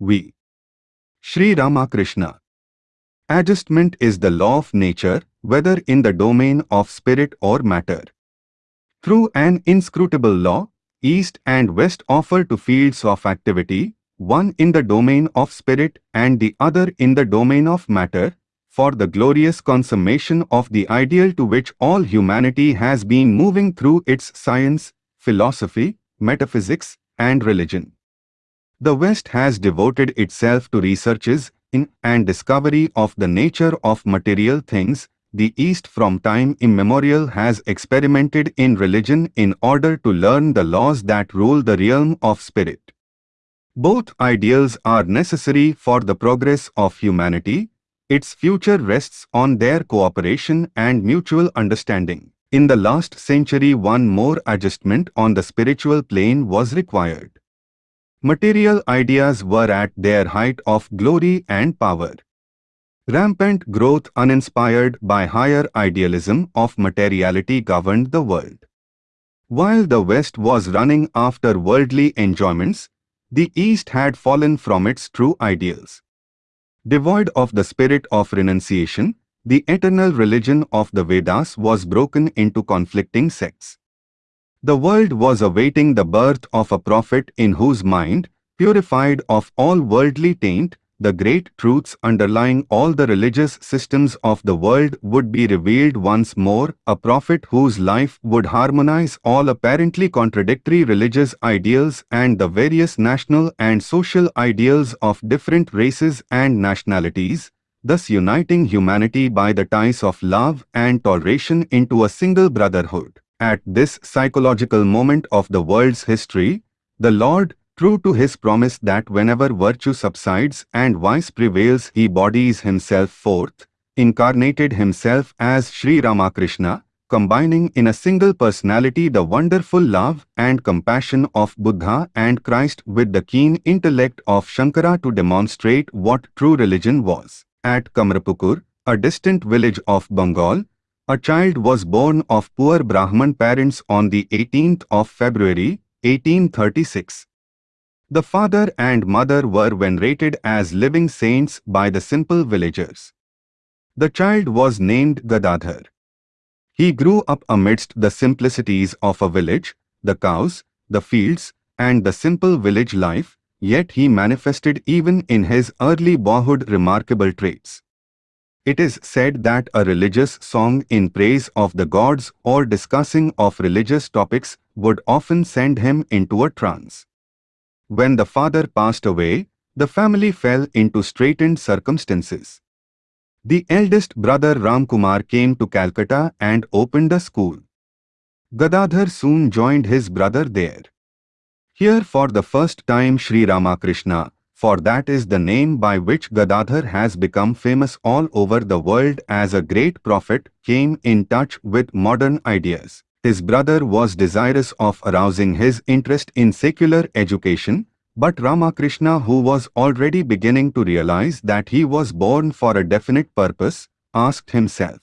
we. Sri Ramakrishna. Adjustment is the law of nature, whether in the domain of spirit or matter. Through an inscrutable law, East and West offer two fields of activity, one in the domain of spirit and the other in the domain of matter, for the glorious consummation of the ideal to which all humanity has been moving through its science, philosophy, metaphysics, and religion. The West has devoted itself to researches in and discovery of the nature of material things, the East from time immemorial has experimented in religion in order to learn the laws that rule the realm of spirit. Both ideals are necessary for the progress of humanity. Its future rests on their cooperation and mutual understanding. In the last century one more adjustment on the spiritual plane was required. Material ideas were at their height of glory and power. Rampant growth uninspired by higher idealism of materiality governed the world. While the West was running after worldly enjoyments, the East had fallen from its true ideals. Devoid of the spirit of renunciation, the eternal religion of the Vedas was broken into conflicting sects. The world was awaiting the birth of a prophet in whose mind, purified of all worldly taint, the great truths underlying all the religious systems of the world would be revealed once more, a prophet whose life would harmonize all apparently contradictory religious ideals and the various national and social ideals of different races and nationalities, thus uniting humanity by the ties of love and toleration into a single brotherhood. At this psychological moment of the world's history, the Lord True to his promise that whenever virtue subsides and vice prevails he bodies himself forth, incarnated himself as Sri Ramakrishna, combining in a single personality the wonderful love and compassion of Buddha and Christ with the keen intellect of Shankara to demonstrate what true religion was. At Kamarpukur, a distant village of Bengal, a child was born of poor Brahman parents on the 18th of February, 1836. The father and mother were venerated as living saints by the simple villagers. The child was named Gadadhar. He grew up amidst the simplicities of a village, the cows, the fields, and the simple village life, yet he manifested even in his early boyhood remarkable traits. It is said that a religious song in praise of the gods or discussing of religious topics would often send him into a trance. When the father passed away, the family fell into straitened circumstances. The eldest brother Ramkumar came to Calcutta and opened a school. Gadadhar soon joined his brother there. Here for the first time Sri Ramakrishna, for that is the name by which Gadadhar has become famous all over the world as a great prophet, came in touch with modern ideas. His brother was desirous of arousing his interest in secular education, but Ramakrishna who was already beginning to realize that he was born for a definite purpose, asked himself,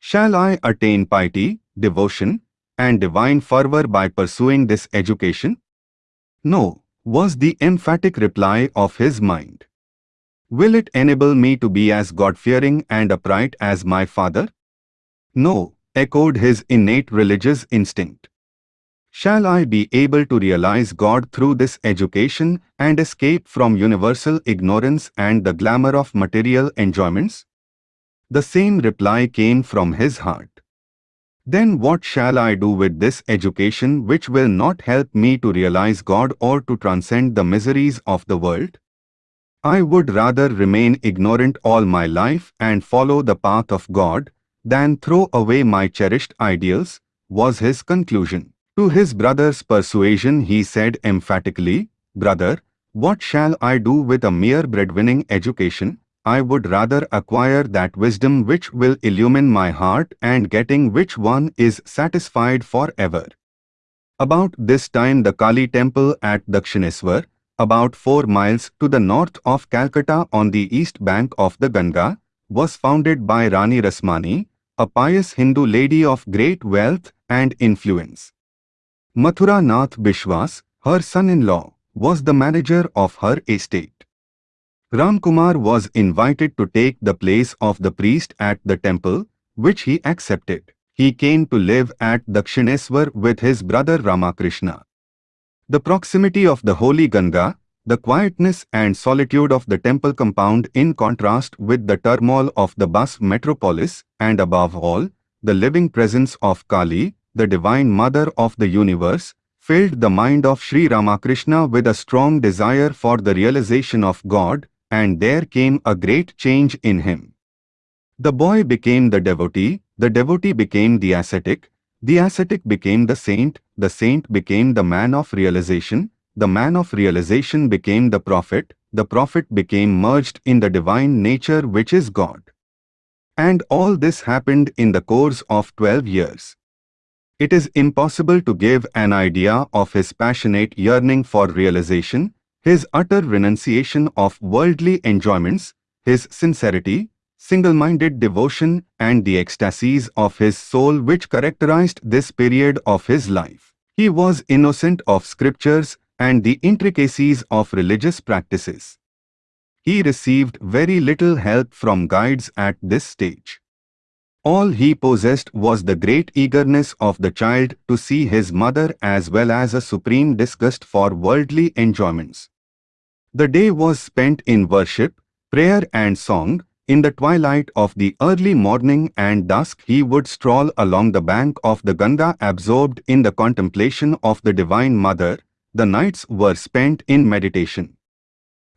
Shall I attain piety, devotion, and divine fervor by pursuing this education? No, was the emphatic reply of his mind. Will it enable me to be as God-fearing and upright as my father? No, echoed his innate religious instinct. Shall I be able to realize God through this education and escape from universal ignorance and the glamour of material enjoyments? The same reply came from his heart. Then what shall I do with this education which will not help me to realize God or to transcend the miseries of the world? I would rather remain ignorant all my life and follow the path of God, than throw away my cherished ideals, was his conclusion. To his brother's persuasion he said emphatically, Brother, what shall I do with a mere breadwinning education? I would rather acquire that wisdom which will illumine my heart and getting which one is satisfied forever. About this time the Kali temple at Dakshineswar, about four miles to the north of Calcutta on the east bank of the Ganga, was founded by Rani Rasmani, a pious Hindu lady of great wealth and influence. Mathura Nath Bishwas, her son-in-law, was the manager of her estate. Ramkumar was invited to take the place of the priest at the temple, which he accepted. He came to live at Dakshineswar with his brother Ramakrishna. The proximity of the holy Ganga, the quietness and solitude of the temple compound in contrast with the turmoil of the bus metropolis, and above all, the living presence of Kali, the divine mother of the universe, filled the mind of Sri Ramakrishna with a strong desire for the realization of God, and there came a great change in him. The boy became the devotee, the devotee became the ascetic, the ascetic became the saint, the saint became the man of realization, the man of realization became the prophet, the prophet became merged in the divine nature which is God. And all this happened in the course of 12 years. It is impossible to give an idea of his passionate yearning for realization, his utter renunciation of worldly enjoyments, his sincerity, single-minded devotion and the ecstasies of his soul which characterized this period of his life. He was innocent of scriptures and the intricacies of religious practices. He received very little help from guides at this stage. All he possessed was the great eagerness of the child to see his mother as well as a supreme disgust for worldly enjoyments. The day was spent in worship, prayer and song. In the twilight of the early morning and dusk he would stroll along the bank of the Ganga absorbed in the contemplation of the Divine Mother, the nights were spent in meditation.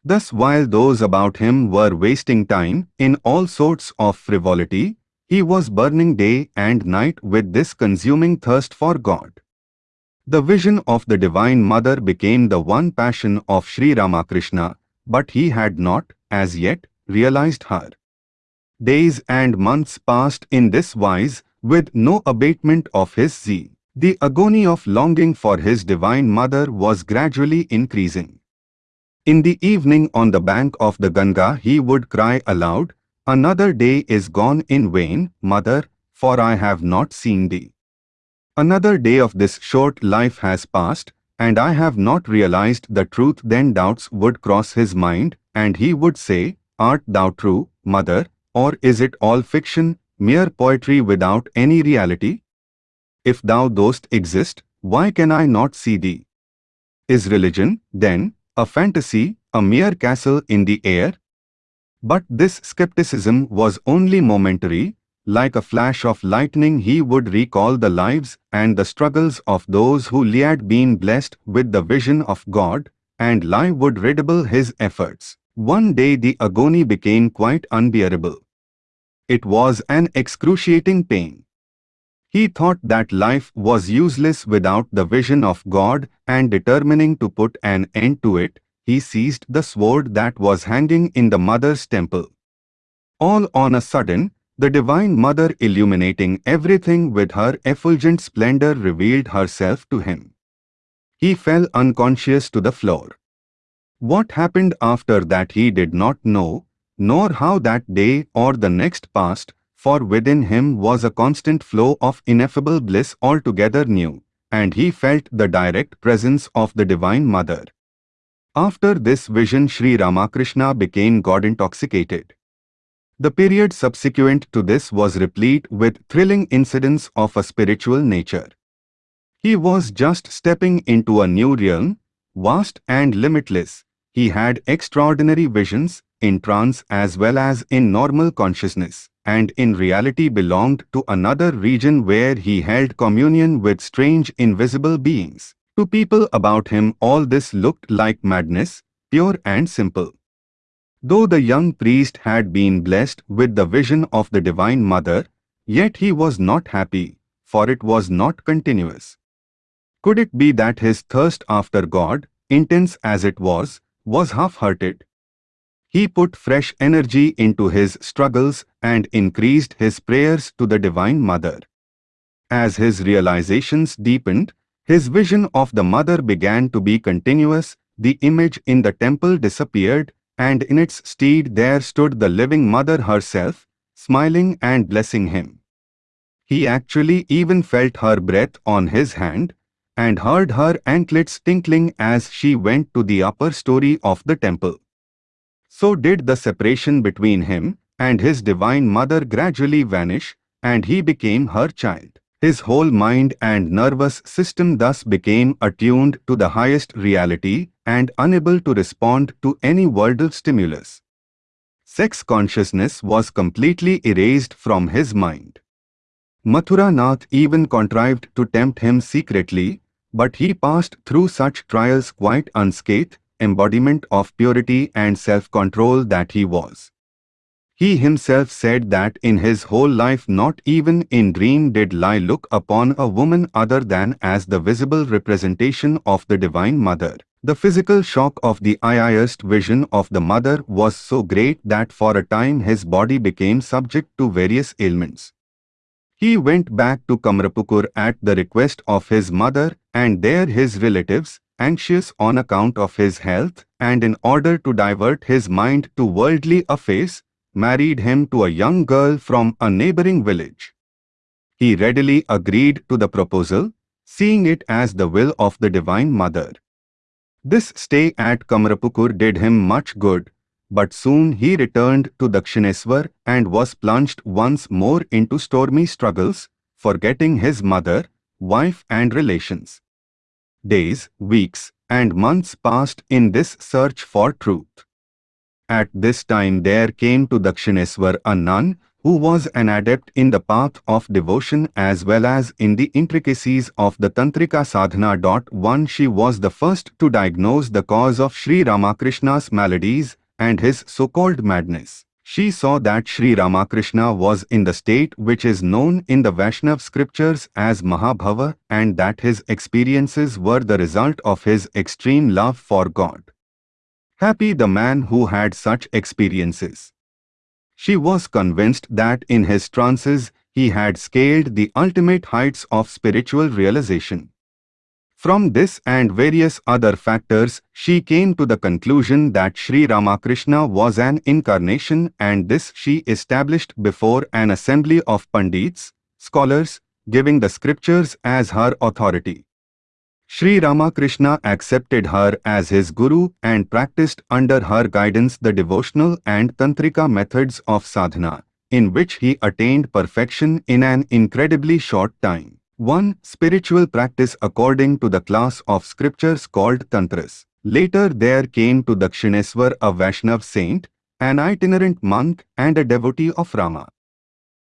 Thus while those about him were wasting time in all sorts of frivolity, he was burning day and night with this consuming thirst for God. The vision of the Divine Mother became the one passion of Sri Ramakrishna, but he had not, as yet, realized her. Days and months passed in this wise, with no abatement of his zeal. The agony of longing for his divine mother was gradually increasing. In the evening on the bank of the Ganga he would cry aloud, Another day is gone in vain, mother, for I have not seen thee. Another day of this short life has passed, and I have not realized the truth then doubts would cross his mind, and he would say, Art thou true, mother, or is it all fiction, mere poetry without any reality? If thou dost exist, why can I not see thee? Is religion, then, a fantasy, a mere castle in the air? But this skepticism was only momentary, like a flash of lightning he would recall the lives and the struggles of those who had been blessed with the vision of God, and life would redouble his efforts. One day the agony became quite unbearable. It was an excruciating pain. He thought that life was useless without the vision of God and determining to put an end to it, he seized the sword that was hanging in the mother's temple. All on a sudden, the Divine Mother illuminating everything with her effulgent splendor revealed herself to him. He fell unconscious to the floor. What happened after that he did not know, nor how that day or the next passed, for within him was a constant flow of ineffable bliss altogether new, and he felt the direct presence of the Divine Mother. After this vision Sri Ramakrishna became God-intoxicated. The period subsequent to this was replete with thrilling incidents of a spiritual nature. He was just stepping into a new realm, vast and limitless. He had extraordinary visions, in trance as well as in normal consciousness and in reality belonged to another region where he held communion with strange invisible beings. To people about him all this looked like madness, pure and simple. Though the young priest had been blessed with the vision of the Divine Mother, yet he was not happy, for it was not continuous. Could it be that his thirst after God, intense as it was, was half-hearted? He put fresh energy into his struggles and increased his prayers to the Divine Mother. As his realizations deepened, his vision of the Mother began to be continuous, the image in the temple disappeared, and in its stead there stood the living Mother herself, smiling and blessing him. He actually even felt her breath on his hand, and heard her anklets tinkling as she went to the upper story of the temple. So did the separation between him and his divine mother gradually vanish, and he became her child. His whole mind and nervous system thus became attuned to the highest reality and unable to respond to any verbal stimulus. Sex consciousness was completely erased from his mind. Mathura Nath even contrived to tempt him secretly, but he passed through such trials quite unscathed, embodiment of purity and self-control that he was. He himself said that in his whole life not even in dream did lie look upon a woman other than as the visible representation of the Divine Mother. The physical shock of the eyeist vision of the mother was so great that for a time his body became subject to various ailments. He went back to Kamarpukur at the request of his mother and there his relatives, anxious on account of his health and in order to divert his mind to worldly affairs, married him to a young girl from a neighboring village. He readily agreed to the proposal, seeing it as the will of the Divine Mother. This stay at Kamarpukur did him much good, but soon he returned to Dakshineswar and was plunged once more into stormy struggles, forgetting his mother, wife and relations. Days, weeks, and months passed in this search for truth. At this time there came to Dakshineswar a nun who was an adept in the path of devotion as well as in the intricacies of the Tantrika sadhana. One she was the first to diagnose the cause of Sri Ramakrishna's maladies and his so-called madness. She saw that Sri Ramakrishna was in the state which is known in the Vaishnav scriptures as Mahabhava and that his experiences were the result of his extreme love for God. Happy the man who had such experiences. She was convinced that in his trances he had scaled the ultimate heights of spiritual realization. From this and various other factors, she came to the conclusion that Sri Ramakrishna was an incarnation and this she established before an assembly of Pandits, scholars, giving the scriptures as her authority. Sri Ramakrishna accepted her as his guru and practiced under her guidance the devotional and tantrika methods of sadhana, in which he attained perfection in an incredibly short time. 1. Spiritual practice according to the class of scriptures called tantras. Later there came to Dakshineswar a Vaishnav saint, an itinerant monk and a devotee of Rama.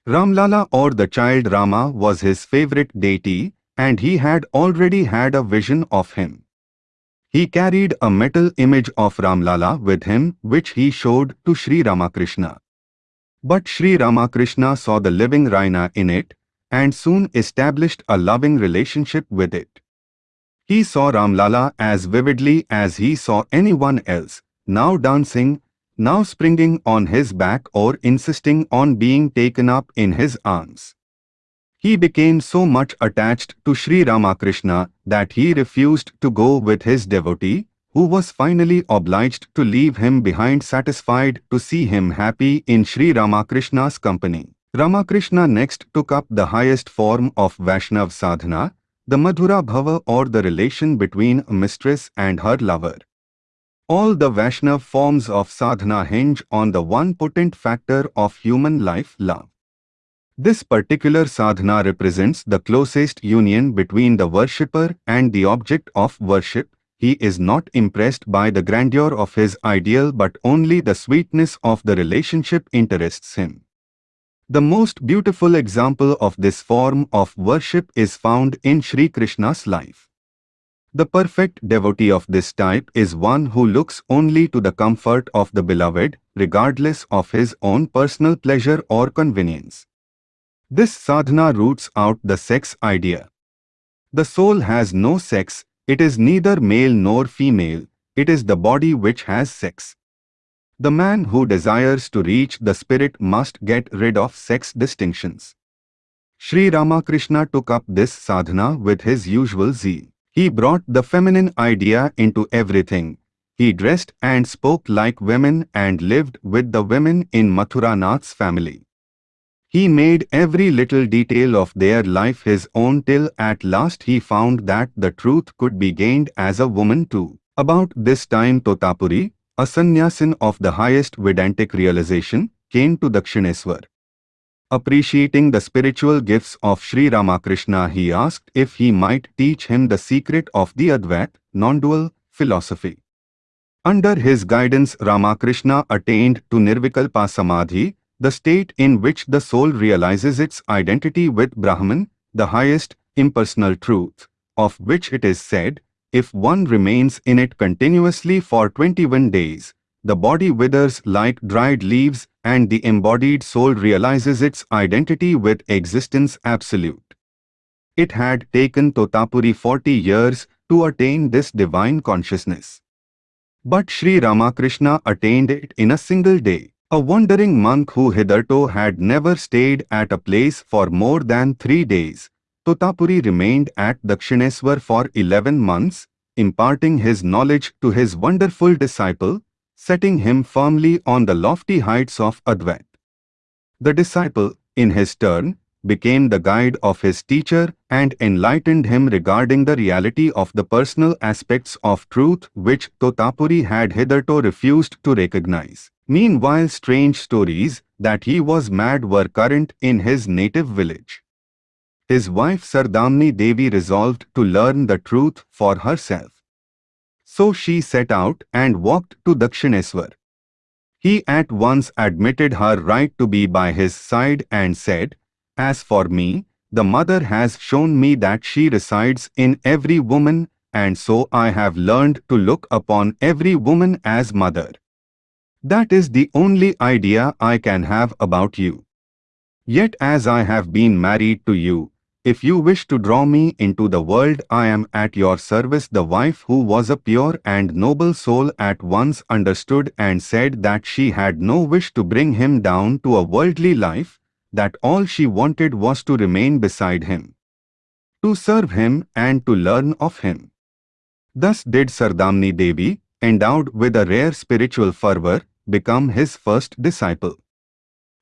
Ramlala or the child Rama was his favorite deity and he had already had a vision of him. He carried a metal image of Ramlala with him which he showed to Sri Ramakrishna. But Sri Ramakrishna saw the living Rama in it and soon established a loving relationship with it. He saw Ramlala as vividly as he saw anyone else, now dancing, now springing on his back or insisting on being taken up in his arms. He became so much attached to Sri Ramakrishna that he refused to go with his devotee, who was finally obliged to leave him behind satisfied to see him happy in Sri Ramakrishna's company. Ramakrishna next took up the highest form of Vaishnav sadhana, the Madhura Bhava or the relation between a mistress and her lover. All the Vaishnav forms of sadhana hinge on the one potent factor of human life love. This particular sadhana represents the closest union between the worshipper and the object of worship. He is not impressed by the grandeur of his ideal but only the sweetness of the relationship interests him. The most beautiful example of this form of worship is found in Sri Krishna's life. The perfect devotee of this type is one who looks only to the comfort of the beloved, regardless of his own personal pleasure or convenience. This sadhana roots out the sex idea. The soul has no sex, it is neither male nor female, it is the body which has sex. The man who desires to reach the spirit must get rid of sex distinctions. Sri Ramakrishna took up this sadhana with his usual zeal. He brought the feminine idea into everything. He dressed and spoke like women and lived with the women in Mathura Nath's family. He made every little detail of their life his own till at last he found that the truth could be gained as a woman too. About this time Totapuri, a sannyasin of the highest Vedantic realization, came to Dakshineswar. Appreciating the spiritual gifts of Sri Ramakrishna, he asked if he might teach him the secret of the Advait, non-dual, philosophy. Under his guidance Ramakrishna attained to Nirvikalpa Samadhi, the state in which the soul realizes its identity with Brahman, the highest impersonal truth, of which it is said, if one remains in it continuously for 21 days, the body withers like dried leaves and the embodied soul realizes its identity with existence absolute. It had taken Totapuri 40 years to attain this divine consciousness. But Sri Ramakrishna attained it in a single day. A wandering monk who hitherto had never stayed at a place for more than three days, Totapuri remained at Dakshineswar for 11 months, imparting his knowledge to his wonderful disciple, setting him firmly on the lofty heights of Advait. The disciple, in his turn, became the guide of his teacher and enlightened him regarding the reality of the personal aspects of truth which Totapuri had hitherto refused to recognize. Meanwhile strange stories that he was mad were current in his native village. His wife Saradamani Devi resolved to learn the truth for herself. So she set out and walked to Dakshineswar. He at once admitted her right to be by his side and said, As for me, the mother has shown me that she resides in every woman, and so I have learned to look upon every woman as mother. That is the only idea I can have about you. Yet as I have been married to you, if you wish to draw me into the world I am at your service the wife who was a pure and noble soul at once understood and said that she had no wish to bring him down to a worldly life, that all she wanted was to remain beside him, to serve him and to learn of him. Thus did Saradamani Devi, endowed with a rare spiritual fervor, become his first disciple.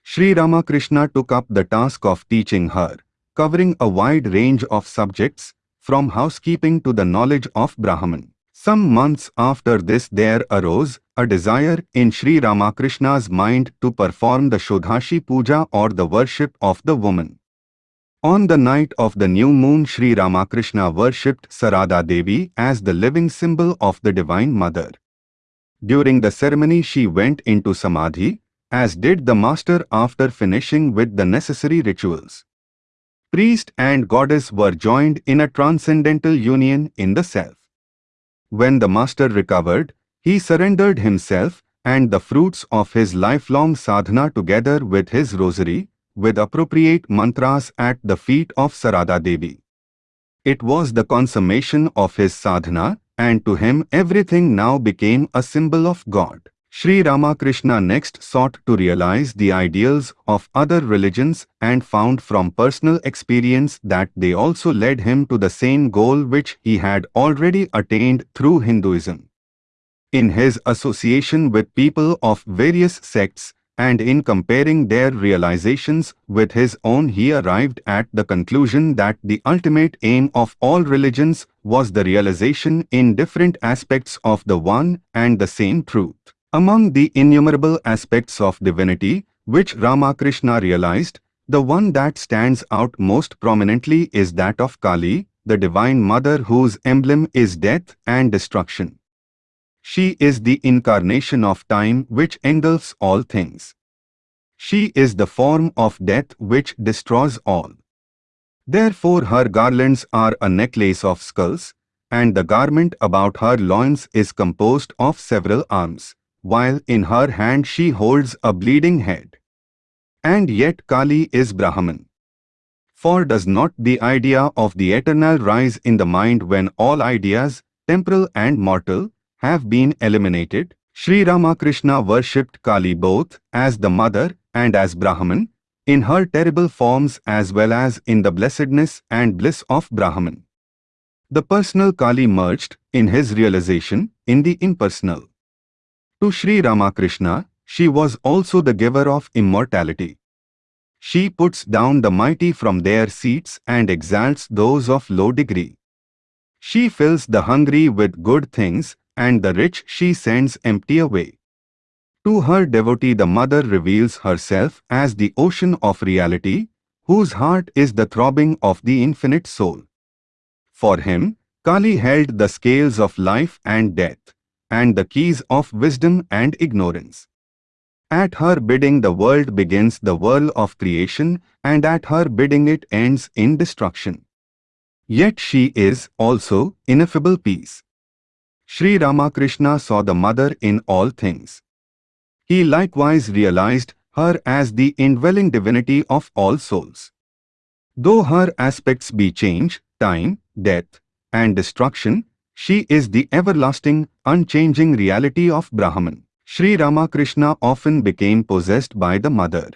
Sri Ramakrishna took up the task of teaching her covering a wide range of subjects, from housekeeping to the knowledge of Brahman. Some months after this there arose a desire in Sri Ramakrishna's mind to perform the Shodashi Puja or the worship of the woman. On the night of the new moon Sri Ramakrishna worshipped Sarada Devi as the living symbol of the Divine Mother. During the ceremony she went into Samadhi, as did the master after finishing with the necessary rituals. Priest and goddess were joined in a transcendental union in the self. When the master recovered, he surrendered himself and the fruits of his lifelong sadhana together with his rosary, with appropriate mantras at the feet of Sarada Devi. It was the consummation of his sadhana, and to him everything now became a symbol of God. Sri Ramakrishna next sought to realize the ideals of other religions and found from personal experience that they also led him to the same goal which he had already attained through Hinduism. In his association with people of various sects and in comparing their realizations with his own he arrived at the conclusion that the ultimate aim of all religions was the realization in different aspects of the one and the same truth. Among the innumerable aspects of divinity, which Ramakrishna realized, the one that stands out most prominently is that of Kali, the Divine Mother whose emblem is death and destruction. She is the incarnation of time which engulfs all things. She is the form of death which destroys all. Therefore her garlands are a necklace of skulls, and the garment about her loins is composed of several arms while in her hand she holds a bleeding head. And yet Kali is Brahman. For does not the idea of the eternal rise in the mind when all ideas, temporal and mortal, have been eliminated? Sri Ramakrishna worshipped Kali both as the mother and as Brahman, in her terrible forms as well as in the blessedness and bliss of Brahman. The personal Kali merged, in his realization, in the impersonal. To Sri Ramakrishna, she was also the giver of immortality. She puts down the mighty from their seats and exalts those of low degree. She fills the hungry with good things, and the rich she sends empty away. To her devotee the mother reveals herself as the ocean of reality, whose heart is the throbbing of the infinite soul. For him, Kali held the scales of life and death, and the keys of wisdom and ignorance. At her bidding the world begins the whirl of creation, and at her bidding it ends in destruction. Yet she is also ineffable peace. Sri Ramakrishna saw the mother in all things. He likewise realized her as the indwelling divinity of all souls. Though her aspects be change, time, death, and destruction, she is the everlasting, unchanging reality of Brahman. Sri Ramakrishna often became possessed by the mother.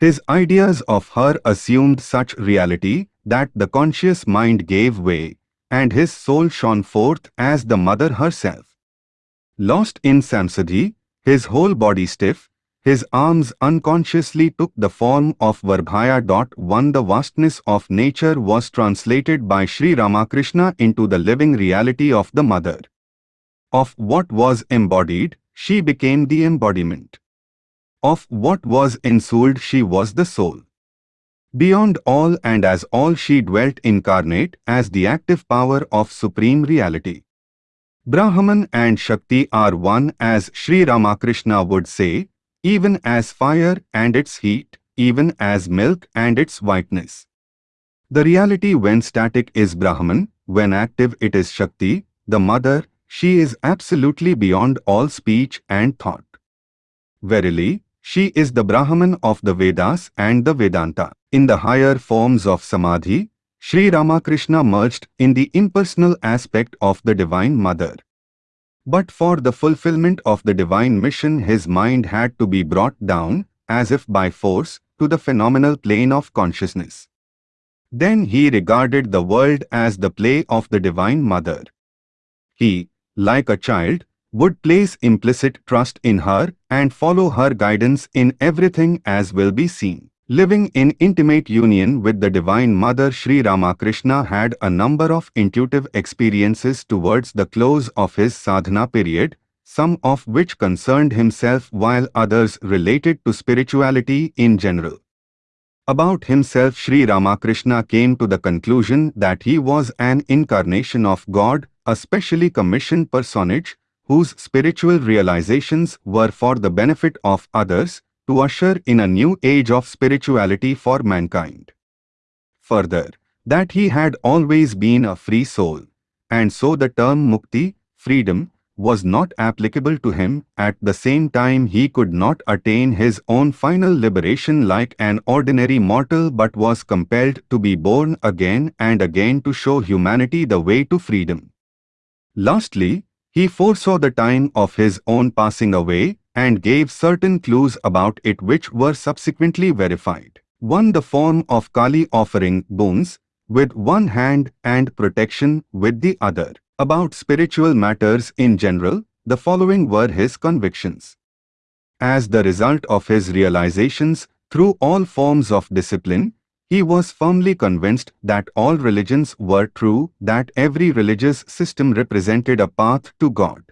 His ideas of her assumed such reality that the conscious mind gave way, and his soul shone forth as the mother herself. Lost in Samadhi, his whole body stiff, his arms unconsciously took the form of Varabhaya. One the vastness of nature was translated by Sri Ramakrishna into the living reality of the mother. Of what was embodied, she became the embodiment. Of what was ensouled she was the soul. Beyond all and as all she dwelt incarnate as the active power of supreme reality. Brahman and Shakti are one as Sri Ramakrishna would say, even as fire and its heat, even as milk and its whiteness. The reality when static is Brahman, when active it is Shakti, the mother, she is absolutely beyond all speech and thought. Verily, she is the Brahman of the Vedas and the Vedanta. In the higher forms of Samadhi, Sri Ramakrishna merged in the impersonal aspect of the Divine Mother. But for the fulfillment of the divine mission his mind had to be brought down, as if by force, to the phenomenal plane of consciousness. Then he regarded the world as the play of the Divine Mother. He, like a child, would place implicit trust in her and follow her guidance in everything as will be seen. Living in intimate union with the Divine Mother Sri Ramakrishna had a number of intuitive experiences towards the close of his sadhana period, some of which concerned himself while others related to spirituality in general. About himself Sri Ramakrishna came to the conclusion that he was an incarnation of God, a specially commissioned personage, whose spiritual realizations were for the benefit of others, to usher in a new age of spirituality for mankind. Further, that he had always been a free soul, and so the term mukti, freedom, was not applicable to him, at the same time he could not attain his own final liberation like an ordinary mortal but was compelled to be born again and again to show humanity the way to freedom. Lastly, he foresaw the time of his own passing away and gave certain clues about it which were subsequently verified. One the form of Kali offering boons with one hand and protection with the other. About spiritual matters in general, the following were his convictions. As the result of his realizations through all forms of discipline, he was firmly convinced that all religions were true, that every religious system represented a path to God.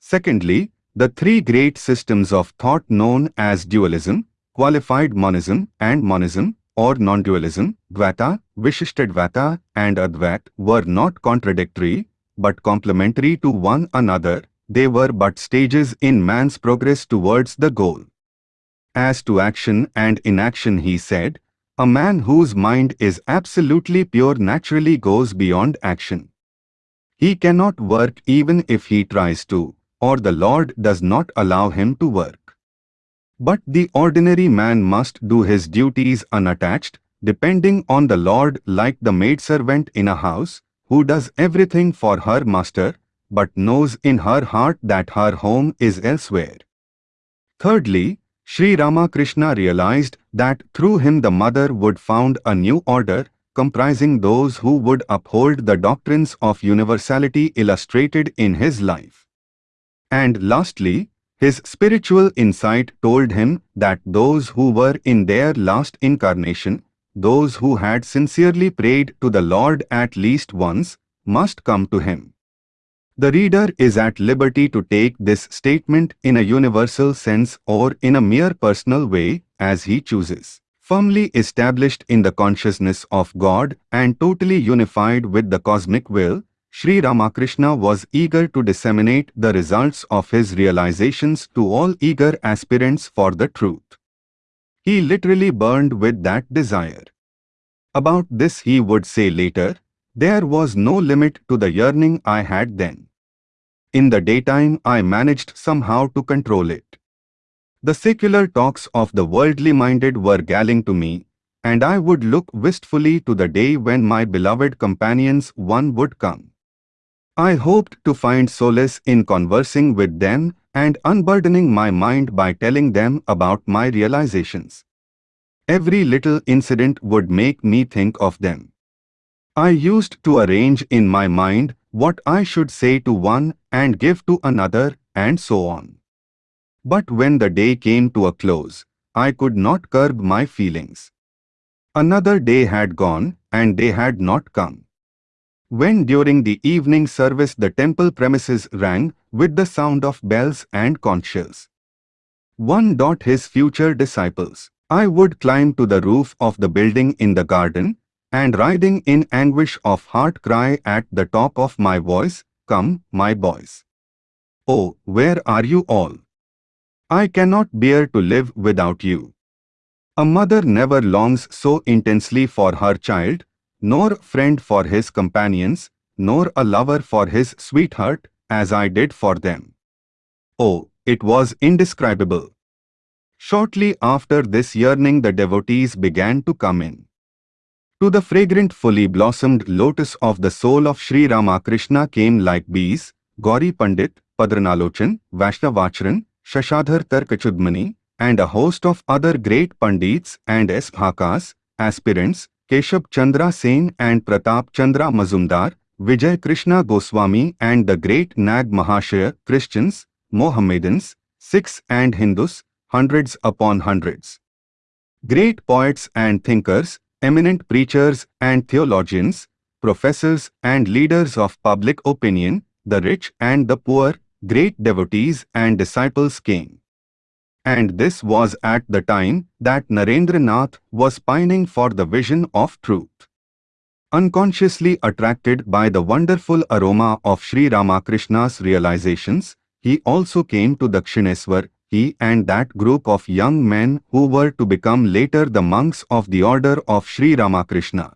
Secondly, the three great systems of thought known as dualism, qualified monism and monism or non-dualism, Dvaita, Vishishtadvaita and Advait were not contradictory but complementary to one another, they were but stages in man's progress towards the goal. As to action and inaction he said, a man whose mind is absolutely pure naturally goes beyond action. He cannot work even if he tries to, or the Lord does not allow him to work. But the ordinary man must do his duties unattached, depending on the Lord like the maidservant in a house, who does everything for her master, but knows in her heart that her home is elsewhere. Thirdly, Sri Ramakrishna realized that through him the mother would found a new order, comprising those who would uphold the doctrines of universality illustrated in his life. And lastly, his spiritual insight told him that those who were in their last incarnation, those who had sincerely prayed to the Lord at least once, must come to him. The reader is at liberty to take this statement in a universal sense or in a mere personal way as he chooses. Firmly established in the consciousness of God and totally unified with the cosmic will, Sri Ramakrishna was eager to disseminate the results of his realizations to all eager aspirants for the truth. He literally burned with that desire. About this he would say later, there was no limit to the yearning I had then. In the daytime I managed somehow to control it. The secular talks of the worldly minded were galling to me, and I would look wistfully to the day when my beloved companions one would come. I hoped to find solace in conversing with them and unburdening my mind by telling them about my realizations. Every little incident would make me think of them. I used to arrange in my mind what I should say to one and give to another and so on. But when the day came to a close, I could not curb my feelings. Another day had gone and they had not come. When during the evening service the temple premises rang with the sound of bells and conch shells. One dot his future disciples. I would climb to the roof of the building in the garden, and riding in anguish of heart cry at the top of my voice, Come, my boys. Oh, where are you all? I cannot bear to live without you. A mother never longs so intensely for her child, nor friend for his companions, nor a lover for his sweetheart, as I did for them. Oh, it was indescribable. Shortly after this yearning the devotees began to come in. To the fragrant fully blossomed lotus of the soul of Sri Ramakrishna came like bees, Gauri Pandit, Padmalochan, Vaishnavcharan, Shashadhar Tarkachudmani, and a host of other great Pandits and Esbhakas, aspirants, Keshab Chandra Sen and Pratap Chandra Mazumdar, Vijay Krishna Goswami and the great Nag Mahashaya, Christians, Mohammedans, Sikhs and Hindus, hundreds upon hundreds. Great poets and thinkers, eminent preachers and theologians, professors and leaders of public opinion, the rich and the poor, great devotees and disciples came. And this was at the time that Narendranath was pining for the vision of truth. Unconsciously attracted by the wonderful aroma of Sri Ramakrishna's realizations, he also came to Dakshineswar he and that group of young men who were to become later the monks of the order of Sri Ramakrishna.